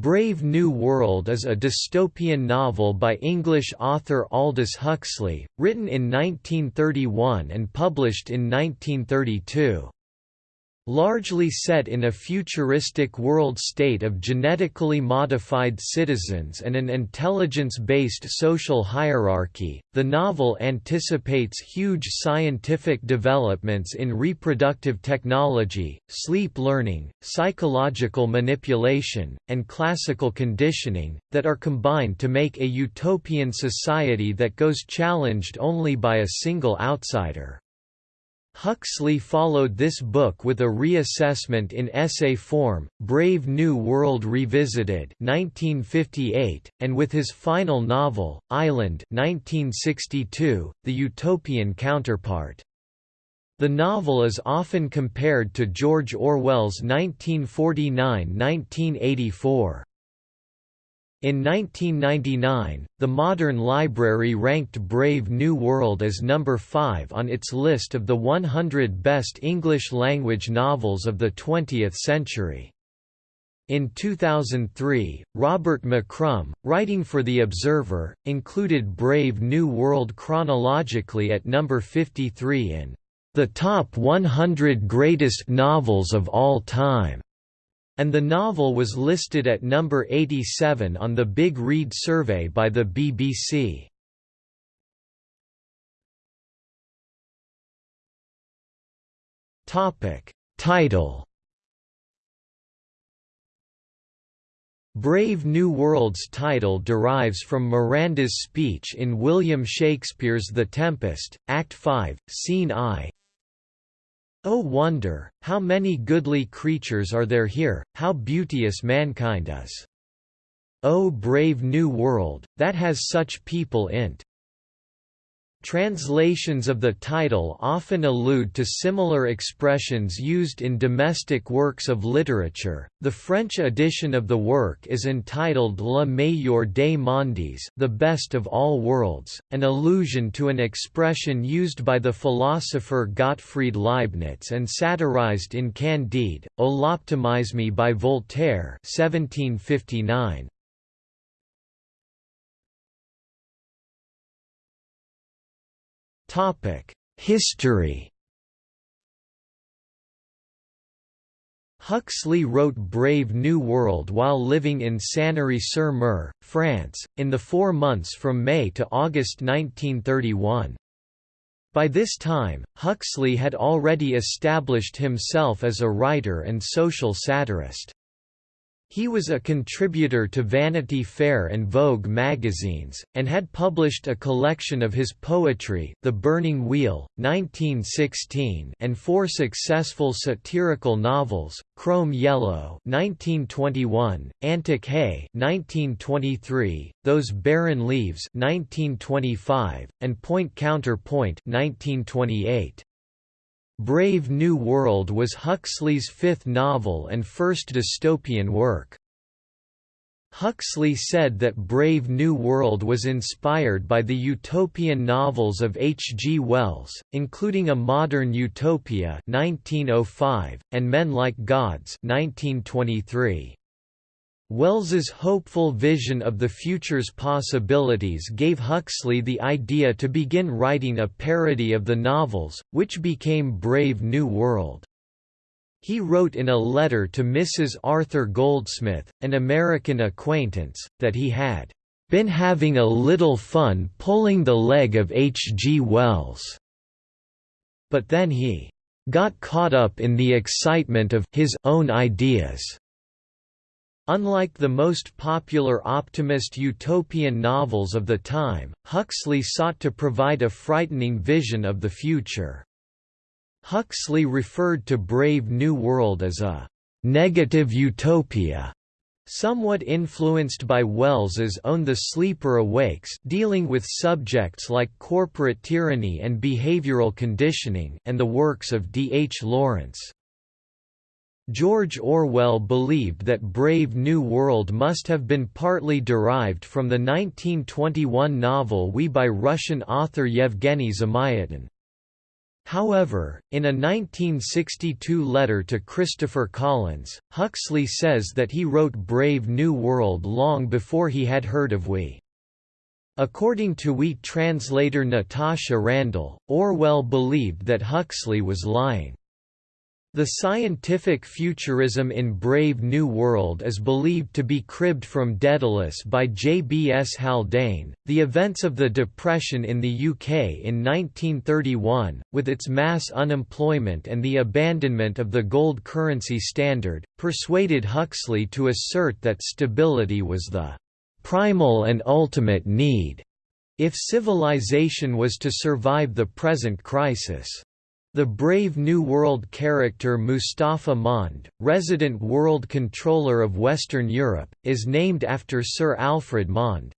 Brave New World is a dystopian novel by English author Aldous Huxley, written in 1931 and published in 1932. Largely set in a futuristic world state of genetically modified citizens and an intelligence-based social hierarchy, the novel anticipates huge scientific developments in reproductive technology, sleep learning, psychological manipulation, and classical conditioning, that are combined to make a utopian society that goes challenged only by a single outsider. Huxley followed this book with a reassessment in essay form, Brave New World Revisited 1958, and with his final novel, Island 1962, the utopian counterpart. The novel is often compared to George Orwell's 1949–1984. In 1999, the Modern Library ranked Brave New World as number 5 on its list of the 100 best English-language novels of the 20th century. In 2003, Robert McCrum, writing for The Observer, included Brave New World chronologically at number 53 in the top 100 greatest novels of all time and the novel was listed at number 87 on the Big Read survey by the BBC. Topic Title Brave New World's title derives from Miranda's speech in William Shakespeare's The Tempest, Act 5, Scene I, O wonder, how many goodly creatures are there here, how beauteous mankind is! O brave new world, that has such people in't! Translations of the title often allude to similar expressions used in domestic works of literature. The French edition of the work is entitled Le meilleur des mondes, the best of all worlds, an allusion to an expression used by the philosopher Gottfried Leibniz and satirized in Candide, O l'optimisme by Voltaire 1759. History Huxley wrote Brave New World while living in Sanary-sur-Mer, France, in the four months from May to August 1931. By this time, Huxley had already established himself as a writer and social satirist. He was a contributor to Vanity Fair and Vogue magazines, and had published a collection of his poetry The Burning Wheel, 1916 and four successful satirical novels, Crome Yellow 1921, Antic Hay 1923, Those Barren Leaves 1925, and Point Counter Point 1928. Brave New World was Huxley's fifth novel and first dystopian work. Huxley said that Brave New World was inspired by the utopian novels of H. G. Wells, including A Modern Utopia 1905, and Men Like Gods 1923. Wells's hopeful vision of the future's possibilities gave Huxley the idea to begin writing a parody of the novels, which became Brave New World. He wrote in a letter to Mrs. Arthur Goldsmith, an American acquaintance, that he had been having a little fun pulling the leg of H. G. Wells. But then he got caught up in the excitement of his own ideas Unlike the most popular optimist utopian novels of the time, Huxley sought to provide a frightening vision of the future. Huxley referred to Brave New World as a «negative utopia», somewhat influenced by Wells's own The Sleeper Awakes dealing with subjects like corporate tyranny and behavioral conditioning and the works of D. H. Lawrence. George Orwell believed that Brave New World must have been partly derived from the 1921 novel We by Russian author Yevgeny Zamyatin. However, in a 1962 letter to Christopher Collins, Huxley says that he wrote Brave New World long before he had heard of We. According to We translator Natasha Randall, Orwell believed that Huxley was lying. The scientific futurism in Brave New World is believed to be cribbed from Daedalus by J. B. S. Haldane. The events of the Depression in the UK in 1931, with its mass unemployment and the abandonment of the gold currency standard, persuaded Huxley to assert that stability was the primal and ultimate need if civilization was to survive the present crisis. The Brave New World character Mustafa Mond, resident world controller of Western Europe, is named after Sir Alfred Mond.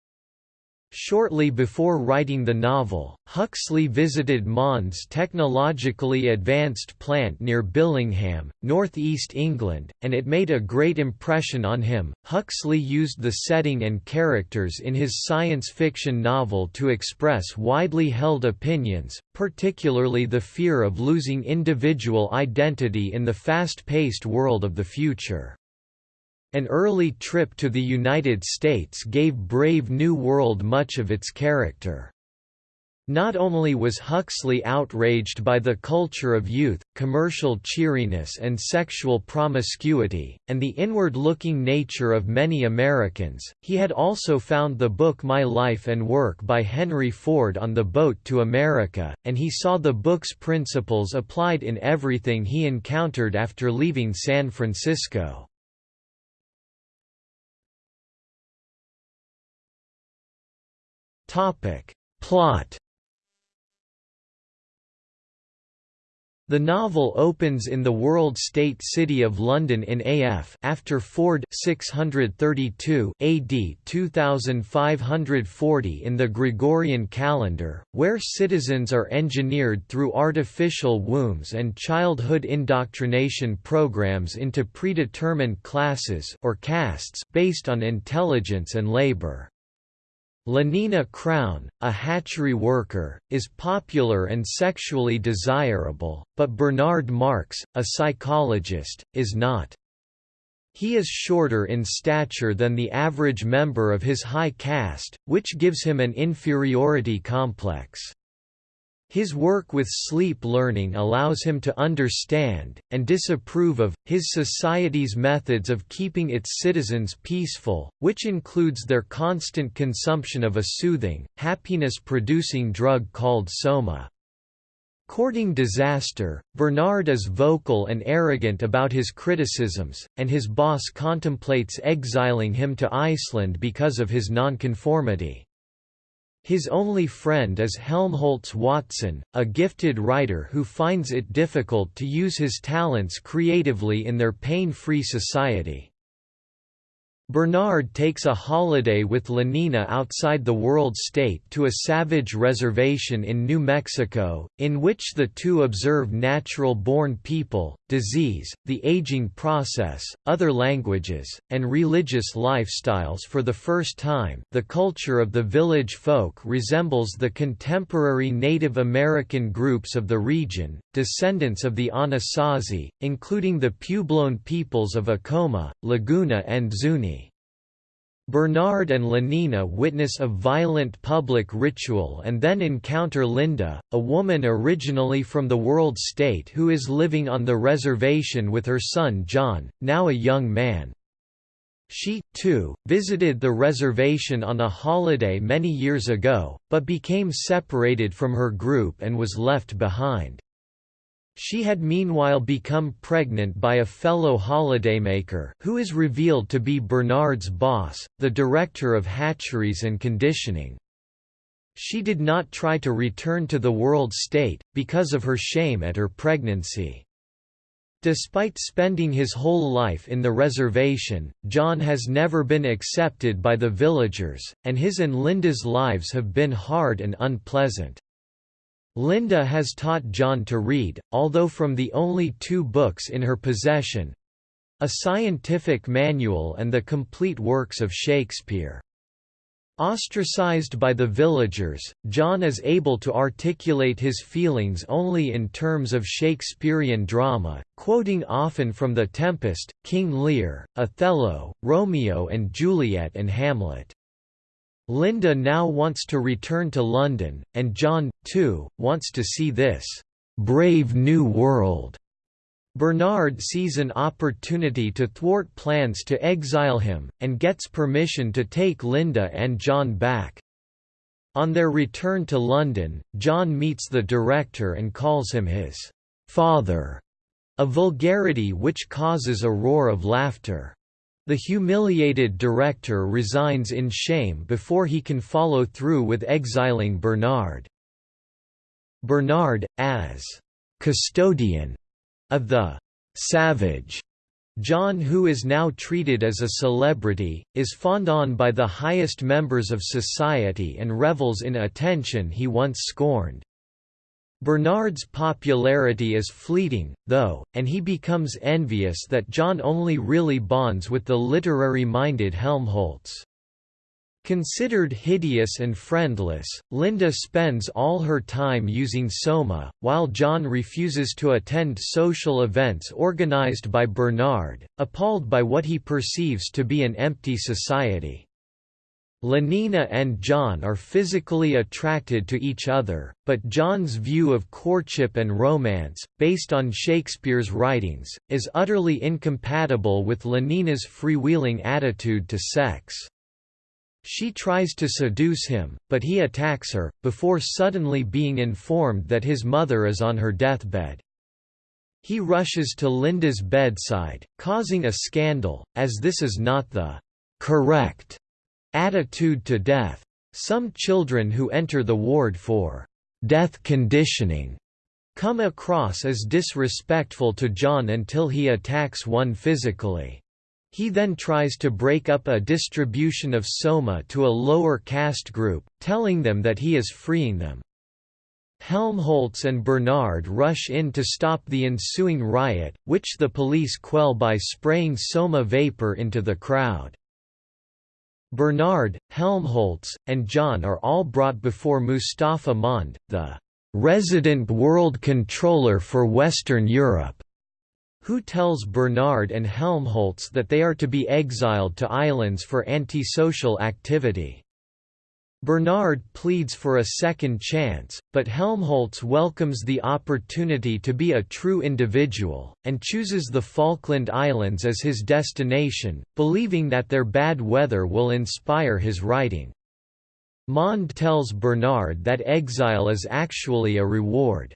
Shortly before writing the novel, Huxley visited Mond's technologically advanced plant near Billingham, northeast England, and it made a great impression on him. Huxley used the setting and characters in his science fiction novel to express widely held opinions, particularly the fear of losing individual identity in the fast-paced world of the future. An early trip to the United States gave Brave New World much of its character. Not only was Huxley outraged by the culture of youth, commercial cheeriness and sexual promiscuity, and the inward-looking nature of many Americans, he had also found the book My Life and Work by Henry Ford on the boat to America, and he saw the book's principles applied in everything he encountered after leaving San Francisco. Topic. Plot The novel opens in the world state city of London in AF after Ford 632 AD 2540 in the Gregorian calendar, where citizens are engineered through artificial wombs and childhood indoctrination programs into predetermined classes or castes based on intelligence and labor. Lenina Crown, a hatchery worker, is popular and sexually desirable, but Bernard Marx, a psychologist, is not. He is shorter in stature than the average member of his high caste, which gives him an inferiority complex. His work with sleep learning allows him to understand, and disapprove of, his society's methods of keeping its citizens peaceful, which includes their constant consumption of a soothing, happiness-producing drug called soma. Courting disaster, Bernard is vocal and arrogant about his criticisms, and his boss contemplates exiling him to Iceland because of his nonconformity. His only friend is Helmholtz Watson, a gifted writer who finds it difficult to use his talents creatively in their pain-free society. Bernard takes a holiday with Lenina outside the World State to a savage reservation in New Mexico, in which the two observe natural-born people, disease, the aging process, other languages, and religious lifestyles for the first time. The culture of the village folk resembles the contemporary Native American groups of the region, descendants of the Anasazi, including the Puebloan peoples of Acoma, Laguna and Zuni. Bernard and Lenina witness a violent public ritual and then encounter Linda, a woman originally from the World State who is living on the reservation with her son John, now a young man. She, too, visited the reservation on a holiday many years ago, but became separated from her group and was left behind. She had meanwhile become pregnant by a fellow holidaymaker who is revealed to be Bernard's boss, the director of hatcheries and conditioning. She did not try to return to the world state, because of her shame at her pregnancy. Despite spending his whole life in the reservation, John has never been accepted by the villagers, and his and Linda's lives have been hard and unpleasant. Linda has taught John to read, although from the only two books in her possession—a scientific manual and the complete works of Shakespeare. Ostracized by the villagers, John is able to articulate his feelings only in terms of Shakespearean drama, quoting often from The Tempest, King Lear, Othello, Romeo and Juliet and Hamlet. Linda now wants to return to London, and John, too, wants to see this «brave new world» Bernard sees an opportunity to thwart plans to exile him, and gets permission to take Linda and John back. On their return to London, John meets the director and calls him his father, a vulgarity which causes a roar of laughter. The humiliated director resigns in shame before he can follow through with exiling Bernard. Bernard, as custodian of the «savage» John who is now treated as a celebrity, is fawned on by the highest members of society and revels in attention he once scorned. Bernard's popularity is fleeting, though, and he becomes envious that John only really bonds with the literary-minded Helmholtz. Considered hideous and friendless, Linda spends all her time using Soma, while John refuses to attend social events organized by Bernard, appalled by what he perceives to be an empty society. Lenina and John are physically attracted to each other, but John's view of courtship and romance, based on Shakespeare's writings, is utterly incompatible with Lenina's freewheeling attitude to sex. She tries to seduce him, but he attacks her, before suddenly being informed that his mother is on her deathbed. He rushes to Linda's bedside, causing a scandal, as this is not the «correct» attitude to death. Some children who enter the ward for «death conditioning» come across as disrespectful to John until he attacks one physically. He then tries to break up a distribution of Soma to a lower caste group, telling them that he is freeing them. Helmholtz and Bernard rush in to stop the ensuing riot, which the police quell by spraying Soma vapor into the crowd. Bernard, Helmholtz, and John are all brought before Mustafa Mond, the resident world controller for Western Europe who tells Bernard and Helmholtz that they are to be exiled to islands for antisocial activity. Bernard pleads for a second chance, but Helmholtz welcomes the opportunity to be a true individual, and chooses the Falkland Islands as his destination, believing that their bad weather will inspire his writing. Mond tells Bernard that exile is actually a reward.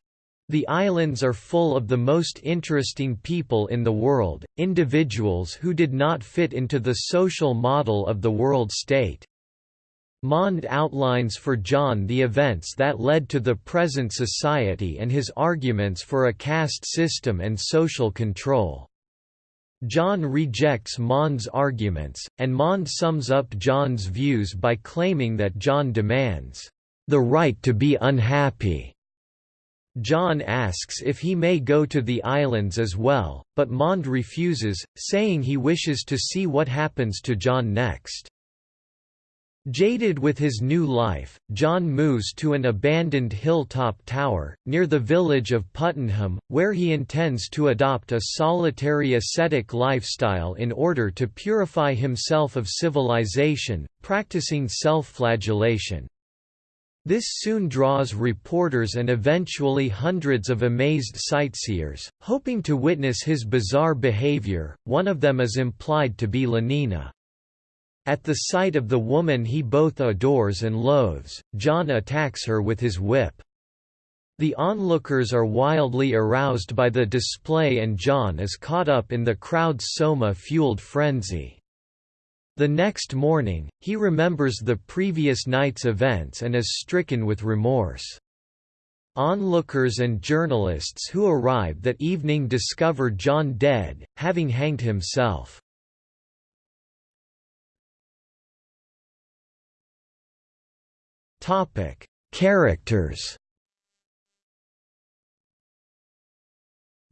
The islands are full of the most interesting people in the world, individuals who did not fit into the social model of the world state. Mond outlines for John the events that led to the present society and his arguments for a caste system and social control. John rejects Mond's arguments, and Mond sums up John's views by claiming that John demands, "...the right to be unhappy." John asks if he may go to the islands as well, but Mond refuses, saying he wishes to see what happens to John next. Jaded with his new life, John moves to an abandoned hilltop tower, near the village of Puttenham, where he intends to adopt a solitary ascetic lifestyle in order to purify himself of civilization, practicing self-flagellation. This soon draws reporters and eventually hundreds of amazed sightseers, hoping to witness his bizarre behavior, one of them is implied to be Lenina. At the sight of the woman he both adores and loathes, John attacks her with his whip. The onlookers are wildly aroused by the display and John is caught up in the crowd's soma-fueled frenzy. The next morning, he remembers the previous night's events and is stricken with remorse. Onlookers and journalists who arrive that evening discover John dead, having hanged himself. Characters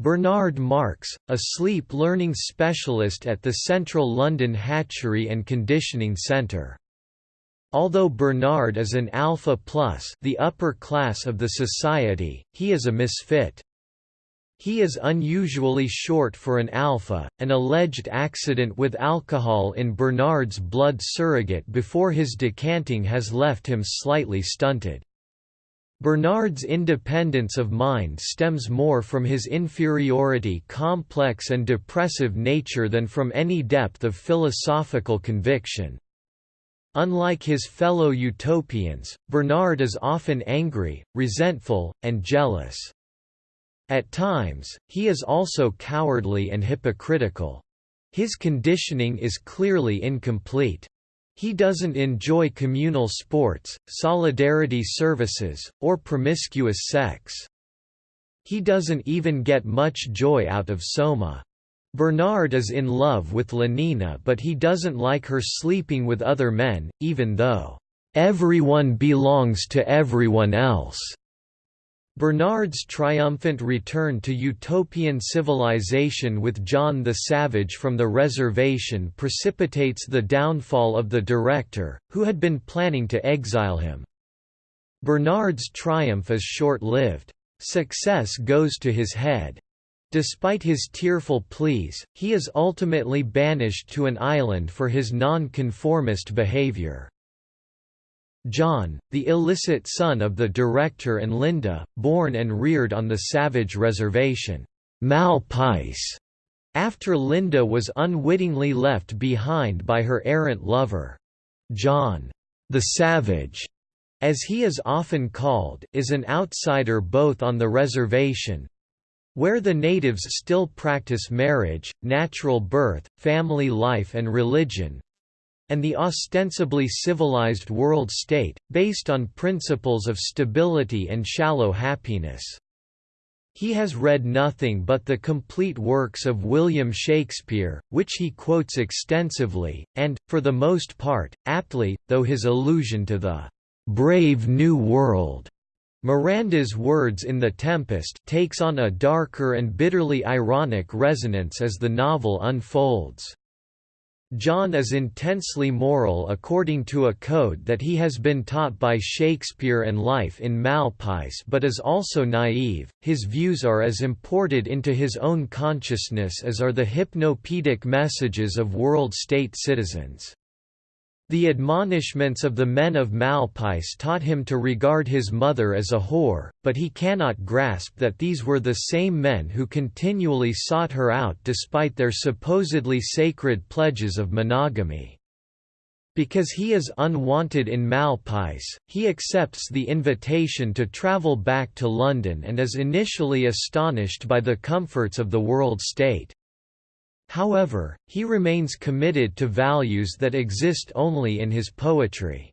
Bernard Marx, a sleep learning specialist at the Central London Hatchery and Conditioning Centre. Although Bernard is an alpha plus the upper class of the society, he is a misfit. He is unusually short for an alpha. An alleged accident with alcohol in Bernard's blood surrogate before his decanting has left him slightly stunted. Bernard's independence of mind stems more from his inferiority complex and depressive nature than from any depth of philosophical conviction. Unlike his fellow utopians, Bernard is often angry, resentful, and jealous. At times, he is also cowardly and hypocritical. His conditioning is clearly incomplete. He doesn't enjoy communal sports, solidarity services, or promiscuous sex. He doesn't even get much joy out of Soma. Bernard is in love with Lenina but he doesn't like her sleeping with other men, even though, "...everyone belongs to everyone else." Bernard's triumphant return to utopian civilization with John the Savage from the reservation precipitates the downfall of the director, who had been planning to exile him. Bernard's triumph is short-lived. Success goes to his head. Despite his tearful pleas, he is ultimately banished to an island for his non-conformist behavior. John, the illicit son of the director and Linda, born and reared on the Savage Reservation, Malpais, after Linda was unwittingly left behind by her errant lover. John, the Savage, as he is often called, is an outsider both on the reservation, where the natives still practice marriage, natural birth, family life and religion, and the ostensibly civilized world state, based on principles of stability and shallow happiness. He has read nothing but the complete works of William Shakespeare, which he quotes extensively, and, for the most part, aptly, though his allusion to the "'Brave New World' Miranda's words in The Tempest takes on a darker and bitterly ironic resonance as the novel unfolds. John is intensely moral according to a code that he has been taught by Shakespeare and life in Malpais but is also naive, his views are as imported into his own consciousness as are the hypnopedic messages of world-state citizens. The admonishments of the men of Malpais taught him to regard his mother as a whore, but he cannot grasp that these were the same men who continually sought her out despite their supposedly sacred pledges of monogamy. Because he is unwanted in Malpais, he accepts the invitation to travel back to London and is initially astonished by the comforts of the world state. However, he remains committed to values that exist only in his poetry.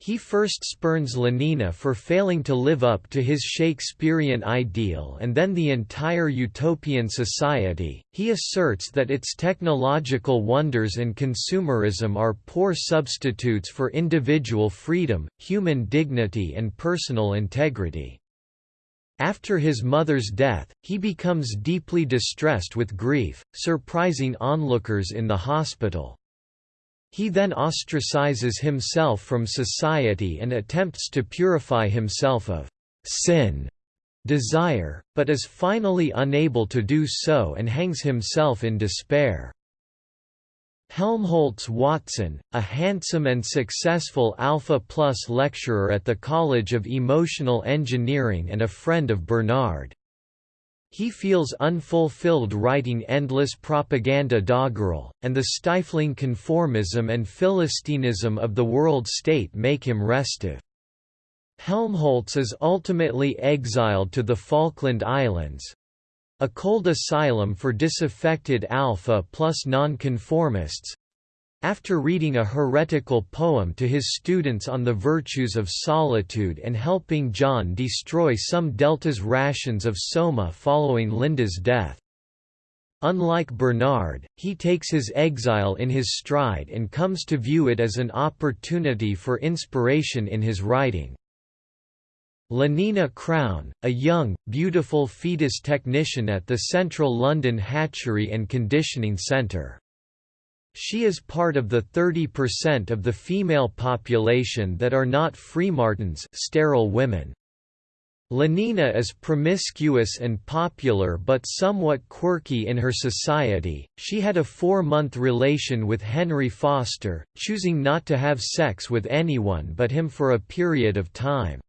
He first spurns Lenina for failing to live up to his Shakespearean ideal and then the entire utopian society. He asserts that its technological wonders and consumerism are poor substitutes for individual freedom, human dignity, and personal integrity. After his mother's death, he becomes deeply distressed with grief, surprising onlookers in the hospital. He then ostracizes himself from society and attempts to purify himself of sin desire, but is finally unable to do so and hangs himself in despair. Helmholtz Watson, a handsome and successful Alpha Plus lecturer at the College of Emotional Engineering and a friend of Bernard. He feels unfulfilled writing endless propaganda doggerel, and the stifling conformism and philistinism of the world state make him restive. Helmholtz is ultimately exiled to the Falkland Islands, a cold asylum for disaffected alpha plus nonconformists, after reading a heretical poem to his students on the virtues of solitude and helping John destroy some Delta's rations of soma following Linda's death. Unlike Bernard, he takes his exile in his stride and comes to view it as an opportunity for inspiration in his writing. Lenina Crown, a young, beautiful fetus technician at the Central London Hatchery and Conditioning Centre. She is part of the 30% of the female population that are not freemartins sterile women. Lenina is promiscuous and popular but somewhat quirky in her society. She had a four month relation with Henry Foster, choosing not to have sex with anyone but him for a period of time.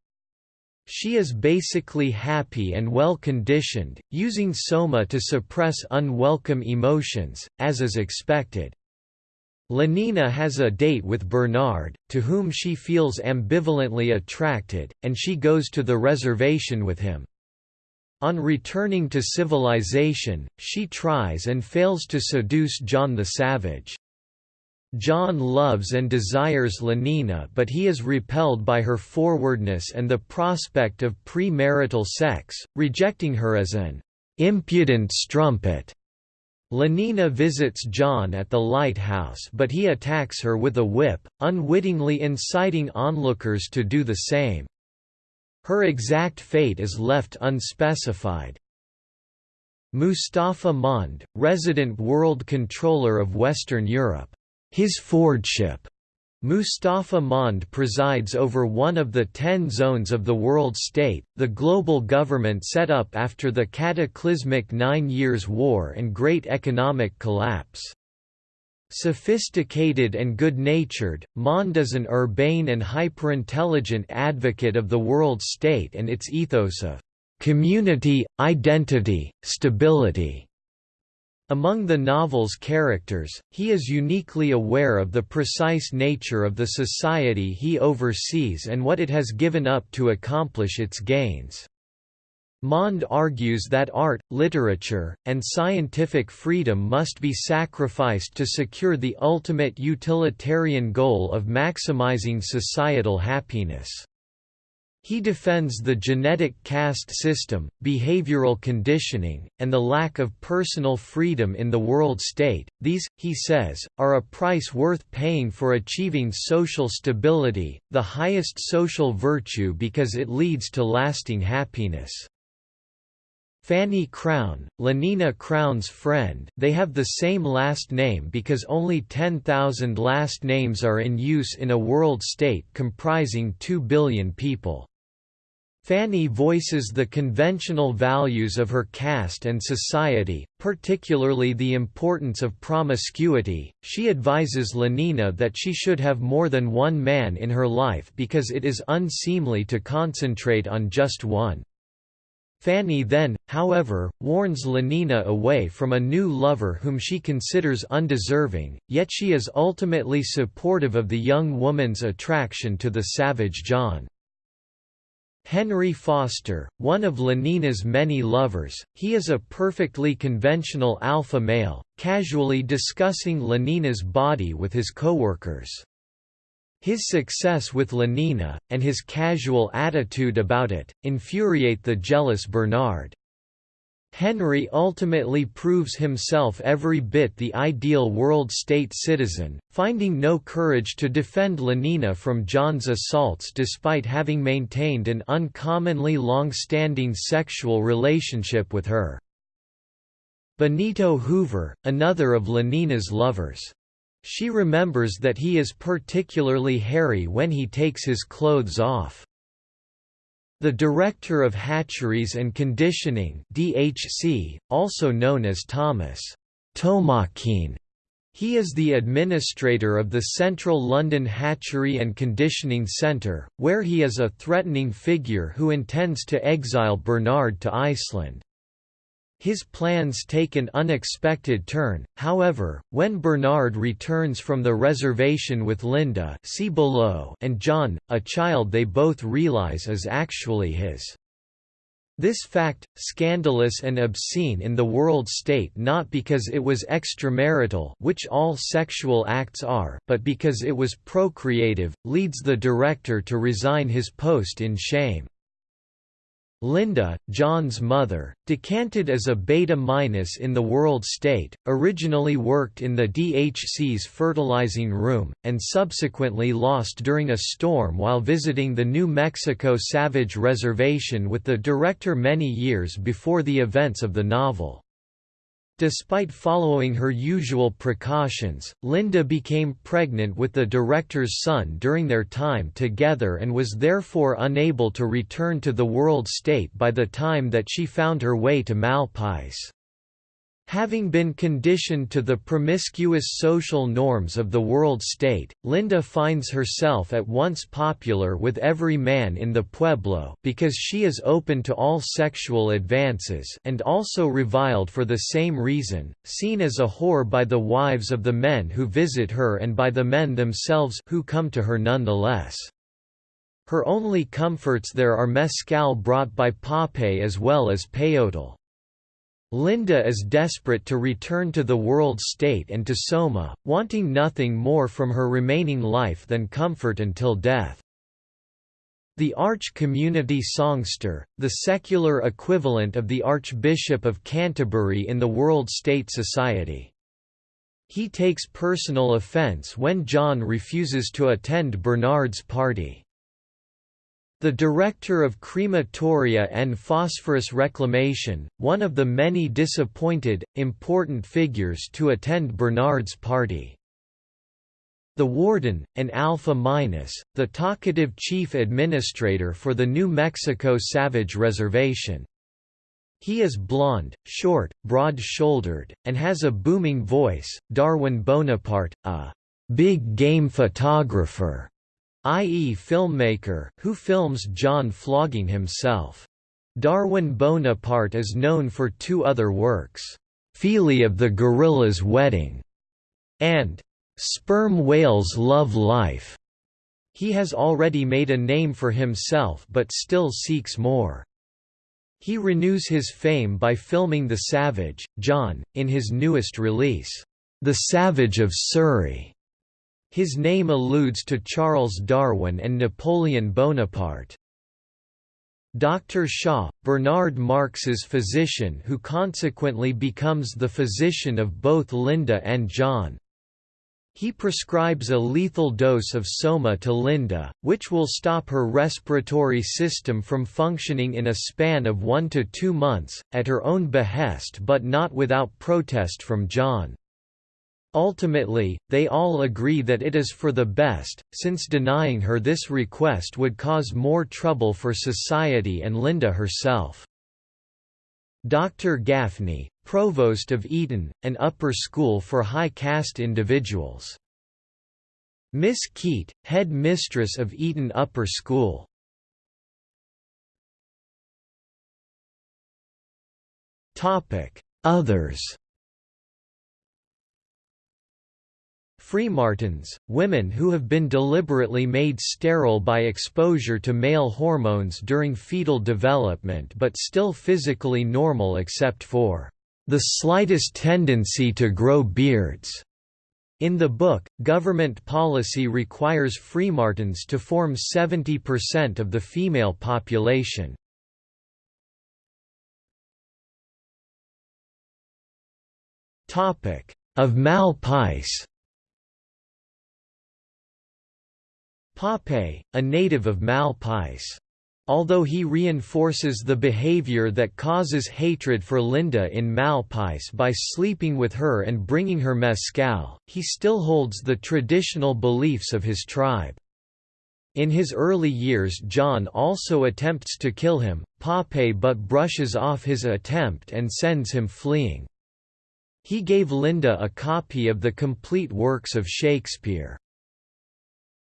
She is basically happy and well conditioned, using soma to suppress unwelcome emotions, as is expected. Lenina has a date with Bernard, to whom she feels ambivalently attracted, and she goes to the reservation with him. On returning to civilization, she tries and fails to seduce John the Savage. John loves and desires Lenina but he is repelled by her forwardness and the prospect of premarital sex, rejecting her as an impudent strumpet. Lenina visits John at the lighthouse but he attacks her with a whip, unwittingly inciting onlookers to do the same. Her exact fate is left unspecified. Mustafa Mond, resident world controller of Western Europe. His Fordship Mustafa Mond presides over one of the ten zones of the world state, the global government set up after the cataclysmic Nine Years' War and Great Economic Collapse. Sophisticated and good-natured, Mond is an urbane and hyper-intelligent advocate of the world state and its ethos of community, identity, stability. Among the novel's characters, he is uniquely aware of the precise nature of the society he oversees and what it has given up to accomplish its gains. Mond argues that art, literature, and scientific freedom must be sacrificed to secure the ultimate utilitarian goal of maximizing societal happiness. He defends the genetic caste system, behavioral conditioning, and the lack of personal freedom in the world state. These, he says, are a price worth paying for achieving social stability, the highest social virtue because it leads to lasting happiness. Fanny Crown, Lenina Crown's friend they have the same last name because only 10,000 last names are in use in a world state comprising 2 billion people. Fanny voices the conventional values of her caste and society, particularly the importance of promiscuity. She advises Lenina that she should have more than one man in her life because it is unseemly to concentrate on just one. Fanny then, however, warns Lenina away from a new lover whom she considers undeserving, yet she is ultimately supportive of the young woman's attraction to the savage John. Henry Foster, one of Lenina's many lovers, he is a perfectly conventional alpha male, casually discussing Lenina's body with his coworkers. His success with Lenina, and his casual attitude about it, infuriate the jealous Bernard. Henry ultimately proves himself every bit the ideal world state citizen, finding no courage to defend Lenina from John's assaults despite having maintained an uncommonly long-standing sexual relationship with her. Benito Hoover, another of Lenina's lovers. She remembers that he is particularly hairy when he takes his clothes off. The Director of Hatcheries and Conditioning DHC, also known as Thomas Tomakin. He is the administrator of the Central London Hatchery and Conditioning Centre, where he is a threatening figure who intends to exile Bernard to Iceland. His plans take an unexpected turn, however, when Bernard returns from the reservation with Linda see below and John, a child they both realize is actually his. This fact, scandalous and obscene in the world state not because it was extramarital which all sexual acts are but because it was procreative, leads the director to resign his post in shame. Linda, John's mother, decanted as a beta minus in the world state, originally worked in the DHC's fertilizing room, and subsequently lost during a storm while visiting the New Mexico Savage Reservation with the director many years before the events of the novel. Despite following her usual precautions, Linda became pregnant with the director's son during their time together and was therefore unable to return to the world state by the time that she found her way to Malpais. Having been conditioned to the promiscuous social norms of the world state, Linda finds herself at once popular with every man in the pueblo because she is open to all sexual advances and also reviled for the same reason, seen as a whore by the wives of the men who visit her and by the men themselves who come to her nonetheless. Her only comforts there are mescal brought by Pape as well as peyote. Linda is desperate to return to the world state and to Soma, wanting nothing more from her remaining life than comfort until death. The arch-community songster, the secular equivalent of the Archbishop of Canterbury in the World State Society. He takes personal offence when John refuses to attend Bernard's party. The director of crematoria and phosphorus reclamation, one of the many disappointed, important figures to attend Bernard's party. The warden, an Alpha Minus, the talkative chief administrator for the New Mexico Savage Reservation. He is blond, short, broad-shouldered, and has a booming voice. Darwin Bonaparte, a big game photographer, i.e. filmmaker, who films John flogging himself. Darwin Bonaparte is known for two other works, Feely of the Gorilla's Wedding, and Sperm Whales Love Life. He has already made a name for himself but still seeks more. He renews his fame by filming The Savage, John, in his newest release, The Savage of Surrey. His name alludes to Charles Darwin and Napoleon Bonaparte. Dr. Shaw, Bernard Marx's physician who consequently becomes the physician of both Linda and John. He prescribes a lethal dose of soma to Linda, which will stop her respiratory system from functioning in a span of one to two months, at her own behest but not without protest from John. Ultimately, they all agree that it is for the best, since denying her this request would cause more trouble for society and Linda herself. Dr. Gaffney, provost of Eton, an upper school for high caste individuals. Miss Keate, head mistress of Eton Upper School. Others Freemartins, women who have been deliberately made sterile by exposure to male hormones during fetal development but still physically normal except for the slightest tendency to grow beards. In the book, government policy requires Freemartins to form 70% of the female population. Of Malpais Pape, a native of Malpais. Although he reinforces the behavior that causes hatred for Linda in Malpais by sleeping with her and bringing her mescal, he still holds the traditional beliefs of his tribe. In his early years John also attempts to kill him, Pape but brushes off his attempt and sends him fleeing. He gave Linda a copy of the complete works of Shakespeare.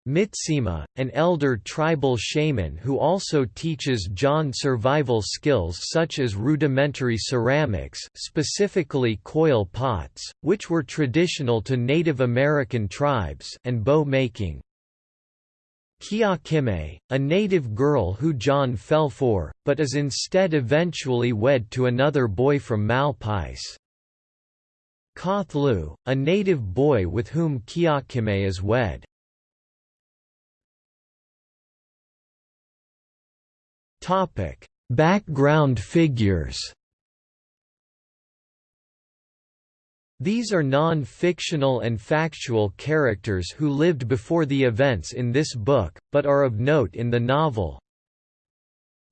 Mitsima, an elder tribal shaman who also teaches John survival skills such as rudimentary ceramics specifically coil pots, which were traditional to Native American tribes and bow making. Kiakime, a native girl who John fell for, but is instead eventually wed to another boy from Malpais. Kothlu, a native boy with whom Kiakime is wed. Topic: Background figures. These are non-fictional and factual characters who lived before the events in this book, but are of note in the novel.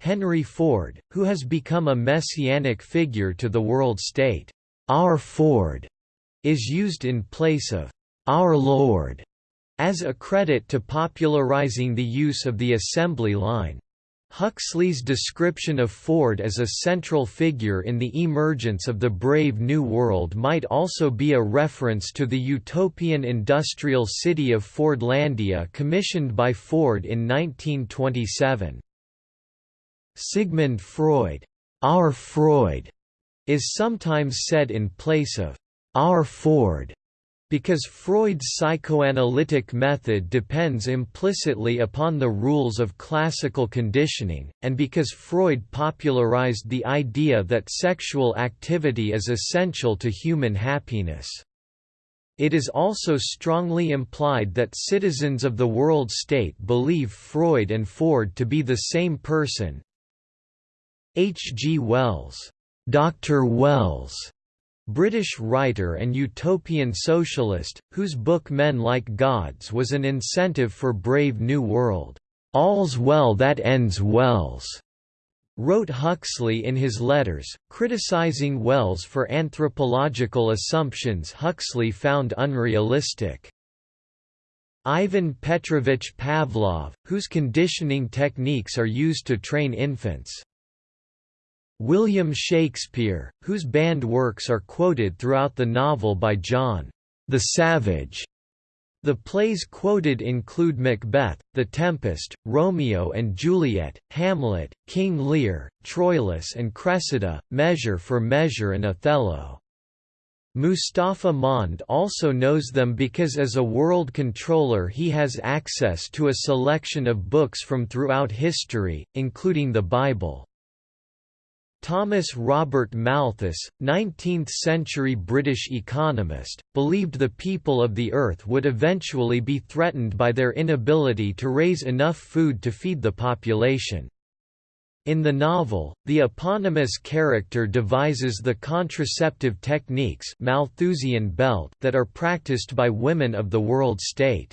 Henry Ford, who has become a messianic figure to the world state. Our Ford is used in place of Our Lord as a credit to popularizing the use of the assembly line. Huxley's description of Ford as a central figure in the emergence of the Brave New World might also be a reference to the utopian industrial city of Fordlandia commissioned by Ford in 1927. Sigmund Freud, our Freud, is sometimes said in place of our Ford. Because Freud's psychoanalytic method depends implicitly upon the rules of classical conditioning, and because Freud popularized the idea that sexual activity is essential to human happiness. It is also strongly implied that citizens of the world state believe Freud and Ford to be the same person. H. G. Wells, Dr. Wells British writer and utopian socialist, whose book Men Like Gods was an incentive for Brave New World. All's well that ends wells, wrote Huxley in his letters, criticizing Wells for anthropological assumptions Huxley found unrealistic. Ivan Petrovich Pavlov, whose conditioning techniques are used to train infants. William Shakespeare, whose banned works are quoted throughout the novel by John the Savage. The plays quoted include Macbeth, The Tempest, Romeo and Juliet, Hamlet, King Lear, Troilus and Cressida, Measure for Measure and Othello. Mustafa Mond also knows them because as a world controller he has access to a selection of books from throughout history, including the Bible. Thomas Robert Malthus, 19th-century British economist, believed the people of the earth would eventually be threatened by their inability to raise enough food to feed the population. In the novel, the eponymous character devises the contraceptive techniques Malthusian belt that are practiced by women of the world state.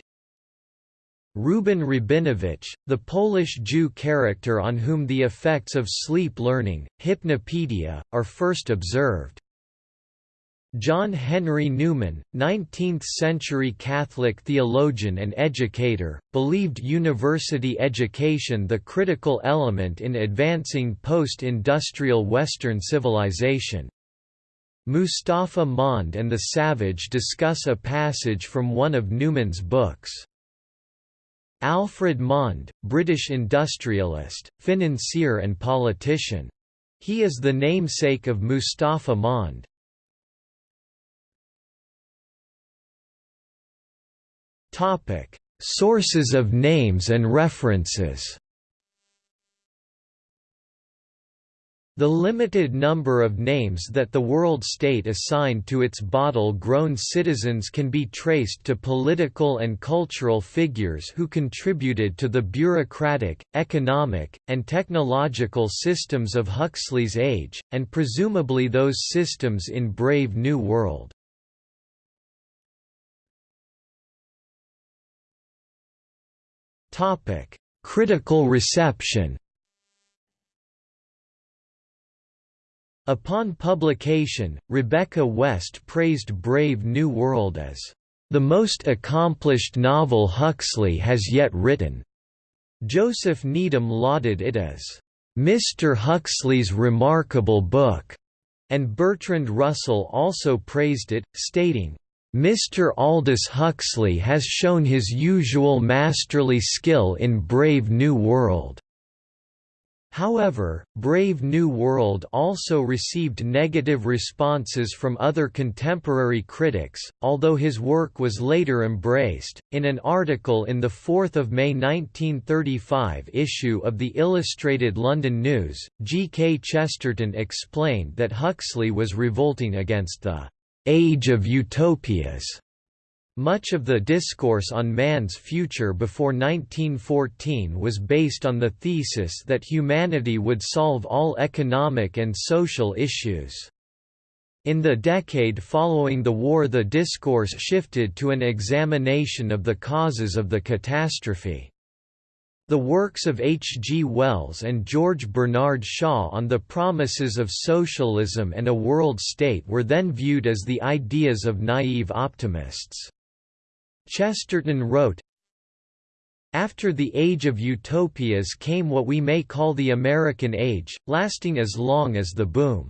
Reuben Rabinovitch, the Polish Jew character on whom the effects of sleep learning, hypnopedia, are first observed. John Henry Newman, 19th-century Catholic theologian and educator, believed university education the critical element in advancing post-industrial Western civilization. Mustafa Mond and the Savage discuss a passage from one of Newman's books. Alfred Mond, British industrialist, financier and politician. He is the namesake of Mustafa Mond. Sources of names and references The limited number of names that the world state assigned to its bottle-grown citizens can be traced to political and cultural figures who contributed to the bureaucratic, economic, and technological systems of Huxley's age, and presumably those systems in Brave New World. Critical reception Upon publication, Rebecca West praised Brave New World as the most accomplished novel Huxley has yet written. Joseph Needham lauded it as Mr. Huxley's remarkable book, and Bertrand Russell also praised it, stating, Mr. Aldous Huxley has shown his usual masterly skill in Brave New World. However, Brave New World also received negative responses from other contemporary critics, although his work was later embraced. In an article in the 4th of May 1935 issue of the Illustrated London News, G. K. Chesterton explained that Huxley was revolting against the age of utopias much of the discourse on man's future before 1914 was based on the thesis that humanity would solve all economic and social issues. In the decade following the war the discourse shifted to an examination of the causes of the catastrophe. The works of H. G. Wells and George Bernard Shaw on the promises of socialism and a world state were then viewed as the ideas of naive optimists. Chesterton wrote, After the age of utopias came what we may call the American age, lasting as long as the boom.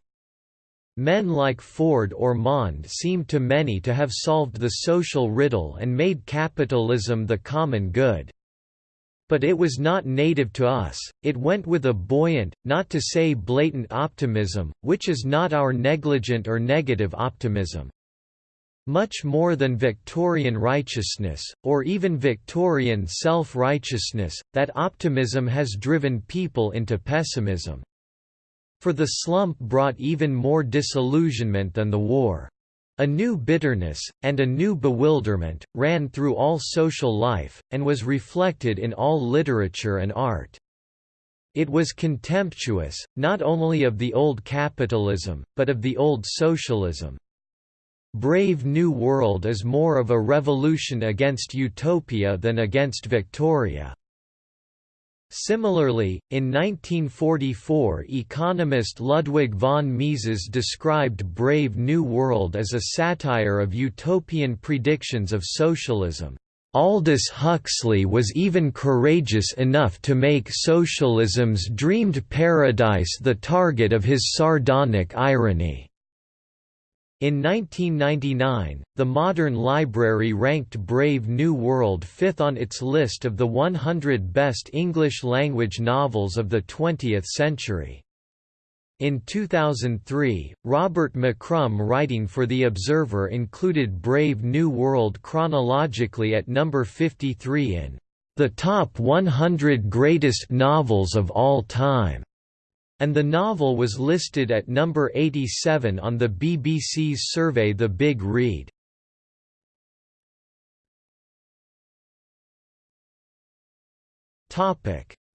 Men like Ford or Mond seemed to many to have solved the social riddle and made capitalism the common good. But it was not native to us, it went with a buoyant, not to say blatant optimism, which is not our negligent or negative optimism. Much more than Victorian righteousness, or even Victorian self-righteousness, that optimism has driven people into pessimism. For the slump brought even more disillusionment than the war. A new bitterness, and a new bewilderment, ran through all social life, and was reflected in all literature and art. It was contemptuous, not only of the old capitalism, but of the old socialism. Brave New World is more of a revolution against utopia than against Victoria. Similarly, in 1944 economist Ludwig von Mises described Brave New World as a satire of utopian predictions of socialism. Aldous Huxley was even courageous enough to make socialism's dreamed paradise the target of his sardonic irony. In 1999, the Modern Library ranked Brave New World fifth on its list of the 100 best English-language novels of the 20th century. In 2003, Robert McCrum writing for The Observer included Brave New World chronologically at number 53 in the top 100 greatest novels of all time and the novel was listed at number 87 on the BBC's survey The Big Read.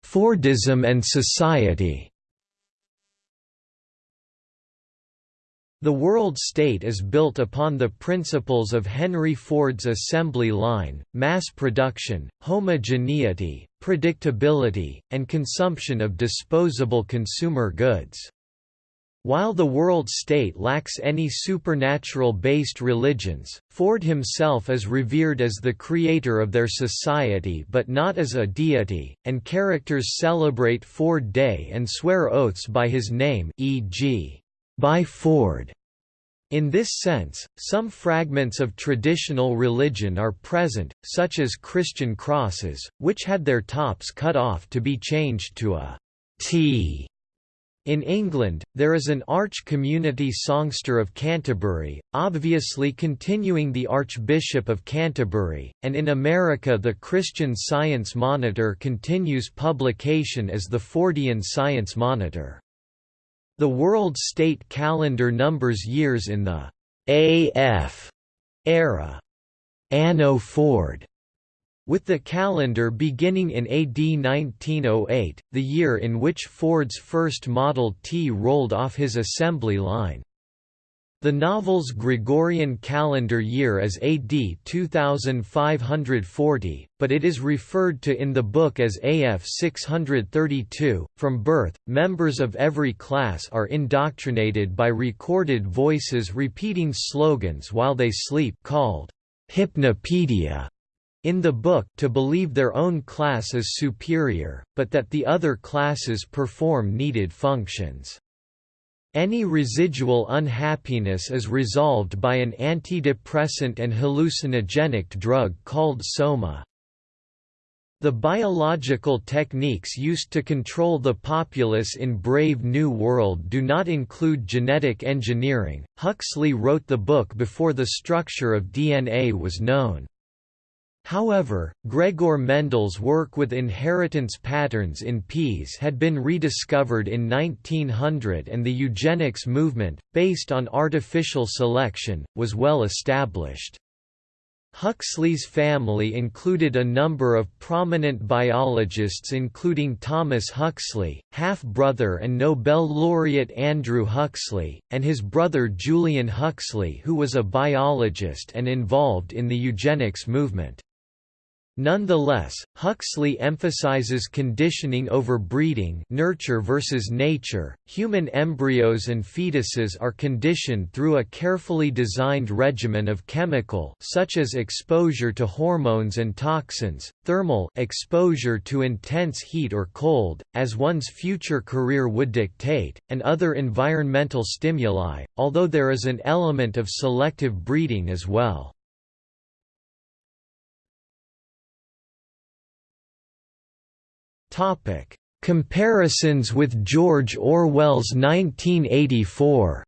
Fordism and society The world state is built upon the principles of Henry Ford's assembly line, mass production, homogeneity, predictability, and consumption of disposable consumer goods. While the world state lacks any supernatural-based religions, Ford himself is revered as the creator of their society but not as a deity, and characters celebrate Ford Day and swear oaths by his name e.g by Ford. In this sense, some fragments of traditional religion are present, such as Christian crosses, which had their tops cut off to be changed to a T. In England, there is an arch community songster of Canterbury, obviously continuing the Archbishop of Canterbury, and in America the Christian Science Monitor continues publication as the Fordian Science Monitor. The World State Calendar numbers years in the AF era. Anno Ford with the calendar beginning in AD 1908, the year in which Ford's first Model T rolled off his assembly line. The novel's Gregorian calendar year is AD 2540, but it is referred to in the book as AF 632. From birth, members of every class are indoctrinated by recorded voices repeating slogans while they sleep called hypnopedia in the book to believe their own class is superior, but that the other classes perform needed functions. Any residual unhappiness is resolved by an antidepressant and hallucinogenic drug called soma. The biological techniques used to control the populace in Brave New World do not include genetic engineering. Huxley wrote the book before the structure of DNA was known. However, Gregor Mendel's work with inheritance patterns in peas had been rediscovered in 1900 and the eugenics movement, based on artificial selection, was well established. Huxley's family included a number of prominent biologists including Thomas Huxley, half-brother and Nobel laureate Andrew Huxley, and his brother Julian Huxley who was a biologist and involved in the eugenics movement. Nonetheless, Huxley emphasizes conditioning over breeding nurture versus nature. Human embryos and fetuses are conditioned through a carefully designed regimen of chemical such as exposure to hormones and toxins, thermal exposure to intense heat or cold, as one's future career would dictate, and other environmental stimuli, although there is an element of selective breeding as well. Topic: Comparisons with George Orwell's 1984.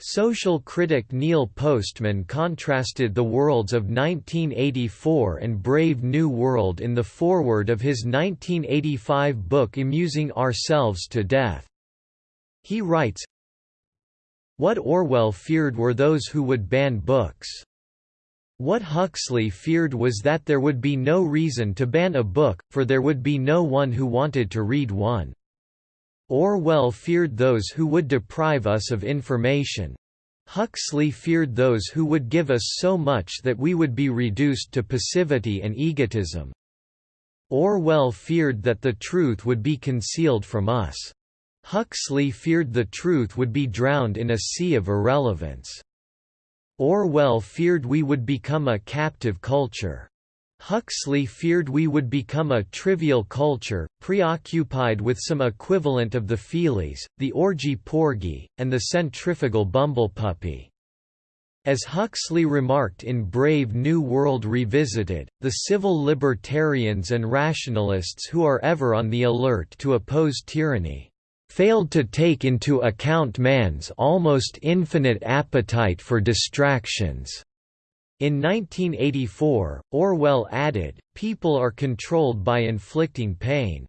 Social critic Neil Postman contrasted the worlds of 1984 and Brave New World in the foreword of his 1985 book Amusing Ourselves to Death. He writes, What Orwell feared were those who would ban books. What Huxley feared was that there would be no reason to ban a book, for there would be no one who wanted to read one. Orwell feared those who would deprive us of information. Huxley feared those who would give us so much that we would be reduced to passivity and egotism. Orwell feared that the truth would be concealed from us. Huxley feared the truth would be drowned in a sea of irrelevance. Orwell feared we would become a captive culture. Huxley feared we would become a trivial culture, preoccupied with some equivalent of the feelies, the orgy porgy, and the centrifugal bumblepuppy. As Huxley remarked in Brave New World Revisited, the civil libertarians and rationalists who are ever on the alert to oppose tyranny failed to take into account man's almost infinite appetite for distractions. In 1984, Orwell added, people are controlled by inflicting pain.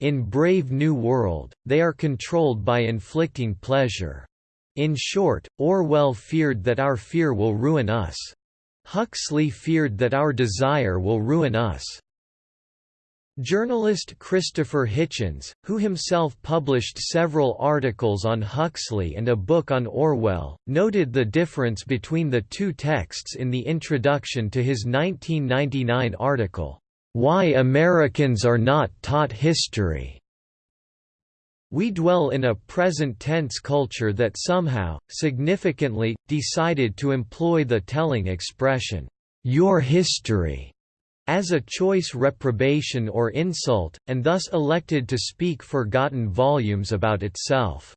In Brave New World, they are controlled by inflicting pleasure. In short, Orwell feared that our fear will ruin us. Huxley feared that our desire will ruin us. Journalist Christopher Hitchens, who himself published several articles on Huxley and a book on Orwell, noted the difference between the two texts in the introduction to his 1999 article, "'Why Americans Are Not Taught History' We dwell in a present-tense culture that somehow, significantly, decided to employ the telling expression, "'your history' as a choice reprobation or insult, and thus elected to speak forgotten volumes about itself.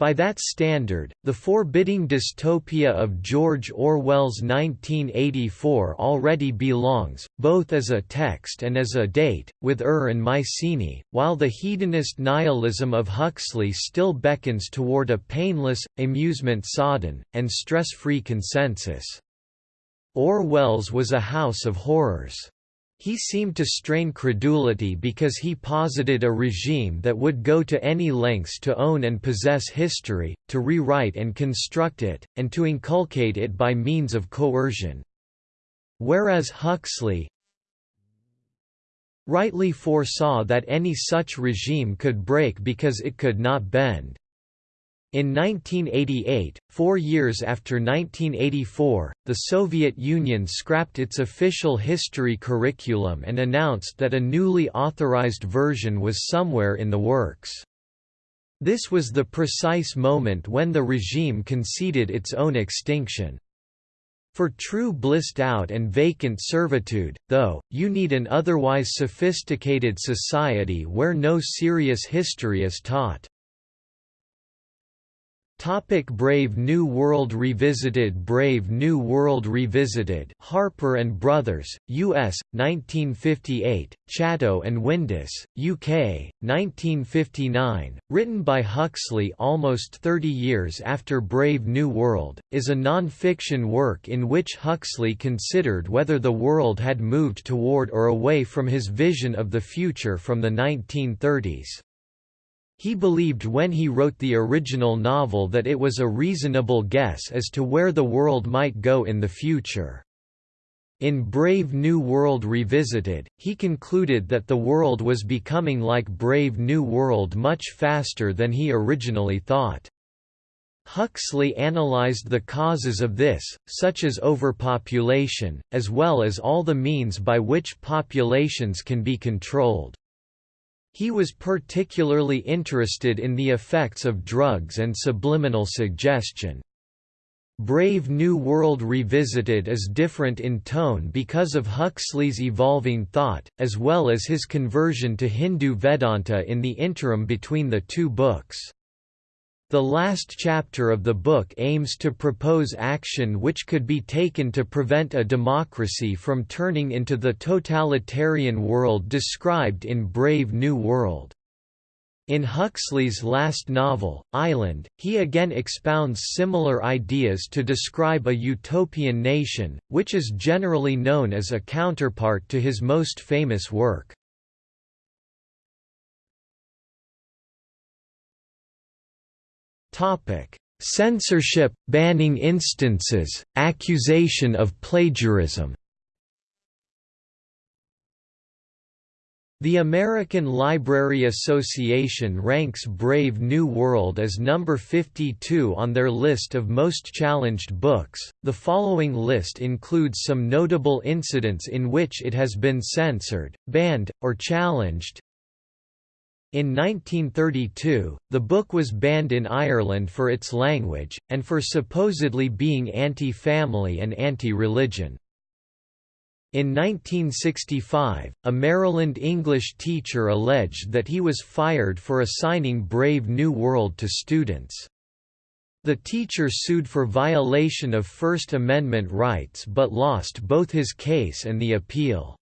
By that standard, the forbidding dystopia of George Orwell's 1984 already belongs, both as a text and as a date, with Ur and Mycenae, while the hedonist nihilism of Huxley still beckons toward a painless, amusement-sodden, and stress-free consensus. Orwell's was a house of horrors. He seemed to strain credulity because he posited a regime that would go to any lengths to own and possess history, to rewrite and construct it, and to inculcate it by means of coercion. Whereas Huxley rightly foresaw that any such regime could break because it could not bend. In 1988, four years after 1984, the Soviet Union scrapped its official history curriculum and announced that a newly authorized version was somewhere in the works. This was the precise moment when the regime conceded its own extinction. For true blissed out and vacant servitude, though, you need an otherwise sophisticated society where no serious history is taught. Topic Brave New World Revisited Brave New World Revisited Harper and Brothers, U.S., 1958, Chatto and Windus, UK, 1959, written by Huxley almost 30 years after Brave New World, is a non-fiction work in which Huxley considered whether the world had moved toward or away from his vision of the future from the 1930s. He believed when he wrote the original novel that it was a reasonable guess as to where the world might go in the future. In Brave New World Revisited, he concluded that the world was becoming like Brave New World much faster than he originally thought. Huxley analyzed the causes of this, such as overpopulation, as well as all the means by which populations can be controlled. He was particularly interested in the effects of drugs and subliminal suggestion. Brave New World Revisited is different in tone because of Huxley's evolving thought, as well as his conversion to Hindu Vedanta in the interim between the two books. The last chapter of the book aims to propose action which could be taken to prevent a democracy from turning into the totalitarian world described in Brave New World. In Huxley's last novel, Island, he again expounds similar ideas to describe a utopian nation, which is generally known as a counterpart to his most famous work. Censorship, banning instances, accusation of plagiarism. The American Library Association ranks Brave New World as number 52 on their list of most challenged books. The following list includes some notable incidents in which it has been censored, banned, or challenged. In 1932, the book was banned in Ireland for its language, and for supposedly being anti-family and anti-religion. In 1965, a Maryland English teacher alleged that he was fired for assigning Brave New World to students. The teacher sued for violation of First Amendment rights but lost both his case and the appeal.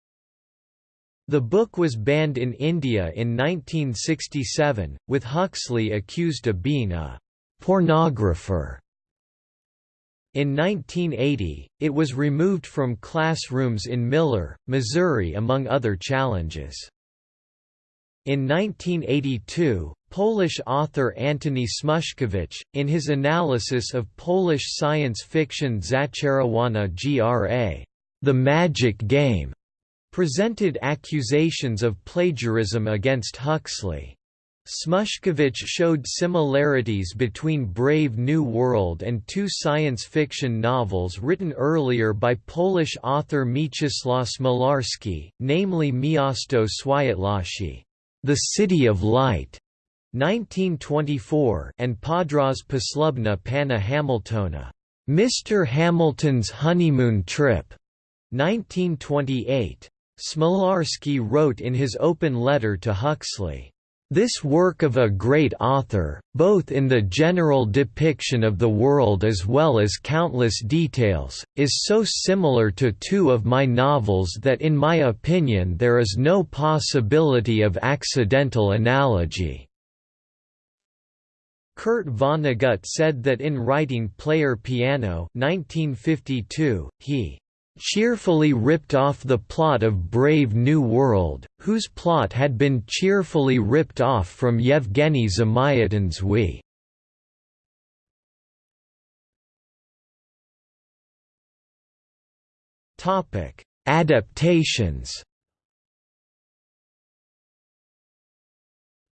The book was banned in India in 1967, with Huxley accused of being a «pornographer». In 1980, it was removed from classrooms in Miller, Missouri among other challenges. In 1982, Polish author Antoni Smuszkiewicz, in his analysis of Polish science fiction Zaczarowana Gra. The Magic Game, presented accusations of plagiarism against Huxley. Smuszkiewicz showed similarities between Brave New World and two science fiction novels written earlier by Polish author Mieczysław Smolarski, namely Miasto Światłości, The City of Light, 1924, and Podróż Poślubna Pana Hamiltona, Mr. Hamilton's Honeymoon Trip, 1928. Smolarski wrote in his open letter to Huxley, this work of a great author, both in the general depiction of the world as well as countless details, is so similar to two of my novels that in my opinion there is no possibility of accidental analogy." Kurt Vonnegut said that in writing Player Piano 1952, he cheerfully ripped off the plot of Brave New World, whose plot had been cheerfully ripped off from Yevgeny Zamyatin's We. Adaptations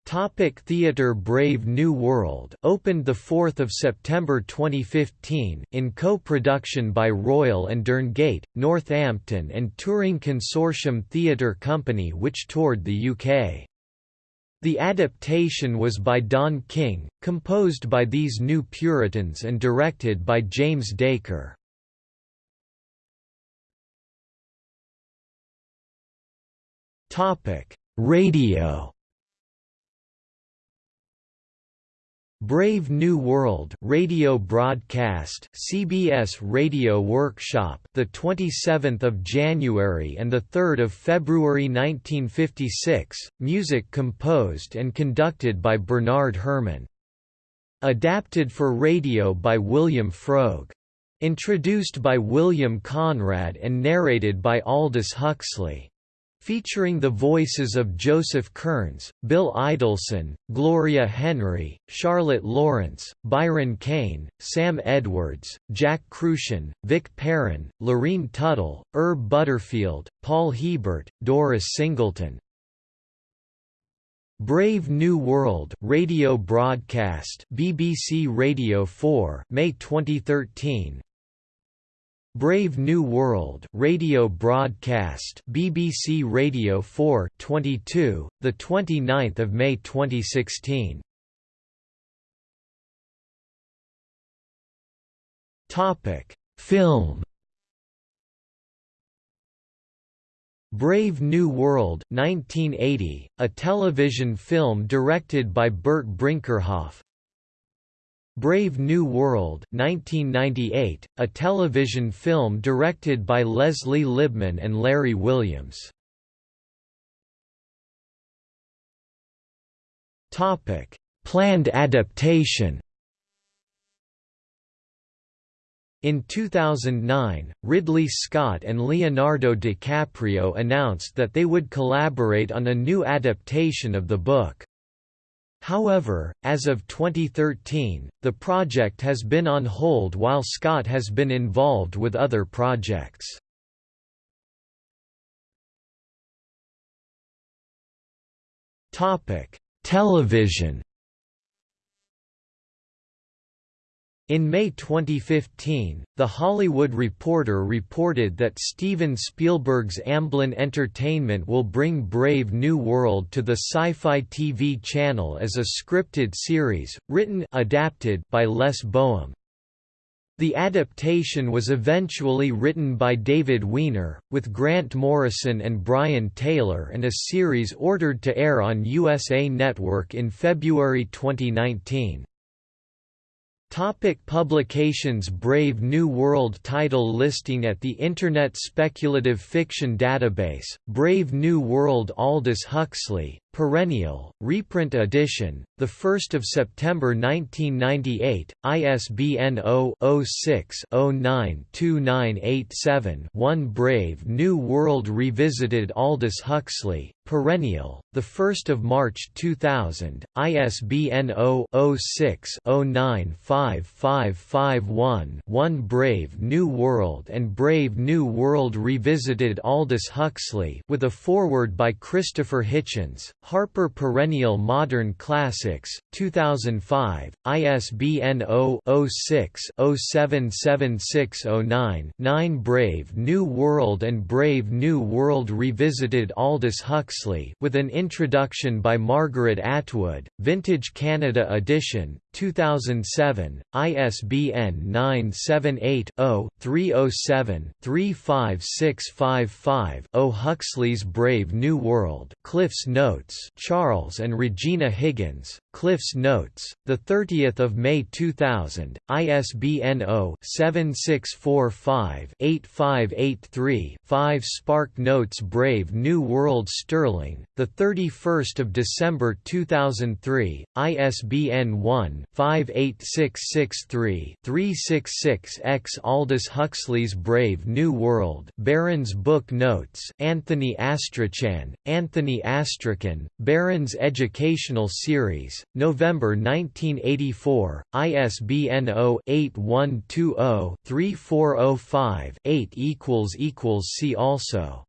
Topic Theatre Brave New World opened 4 September 2015, in co-production by Royal and Derngate, Northampton and Touring Consortium Theatre Company which toured the UK. The adaptation was by Dawn King, composed by these New Puritans and directed by James Dacre. Radio Brave New World radio broadcast CBS Radio Workshop the 27th of January and the 3rd of February 1956 music composed and conducted by Bernard Herrmann. Adapted for radio by William Froug introduced by William Conrad and narrated by Aldous Huxley featuring the voices of Joseph Kearns, Bill Idelson, Gloria Henry, Charlotte Lawrence, Byron Kane, Sam Edwards, Jack Kruschen, Vic Perrin, Lorene Tuttle, Herb Butterfield, Paul Hebert, Doris Singleton, Brave New World radio broadcast BBC Radio 4 May 2013 Brave New World radio broadcast BBC Radio 4 22 the 29th of May 2016 Topic. Film. Brave New World 1980, a television film directed by Burt Brinckerhoff Brave New World 1998, a television film directed by Leslie Libman and Larry Williams Topic: Planned adaptation In 2009, Ridley Scott and Leonardo DiCaprio announced that they would collaborate on a new adaptation of the book. However, as of 2013, the project has been on hold while Scott has been involved with other projects. Television In May 2015, The Hollywood Reporter reported that Steven Spielberg's Amblin Entertainment will bring Brave New World to the Syfy TV channel as a scripted series, written adapted by Les Bohem. The adaptation was eventually written by David Wiener, with Grant Morrison and Brian Taylor and a series ordered to air on USA Network in February 2019. Topic publications Brave New World title listing at the Internet Speculative Fiction Database, Brave New World Aldous Huxley, Perennial, reprint edition, 1 September 1998, ISBN 0-06-092987-1 Brave New World Revisited Aldous Huxley, Perennial, 1 March 2000, ISBN 0-06-095551-1 Brave New World and Brave New World Revisited Aldous Huxley with a foreword by Christopher Hitchens, Harper Perennial Modern Classics, 2005, ISBN 0-06-077609-9 Brave New World and Brave New World Revisited Aldous Huxley with an introduction by Margaret Atwood, Vintage Canada edition, 2007, ISBN 978-0-307-35655-0 Huxley's Brave New World Cliff's Notes Charles and Regina Higgins, Cliff's Notes, 30 May 2000, ISBN 0-7645-8583-5 Spark Notes Brave New World Sterling, 31 December 2003, ISBN 1-58663-366-X Aldous Huxley's Brave New World Barron's Book Notes Anthony Astrachan, Anthony Astrakhan, Barron's Educational Series, November 1984, ISBN 0-8120-3405-8 See also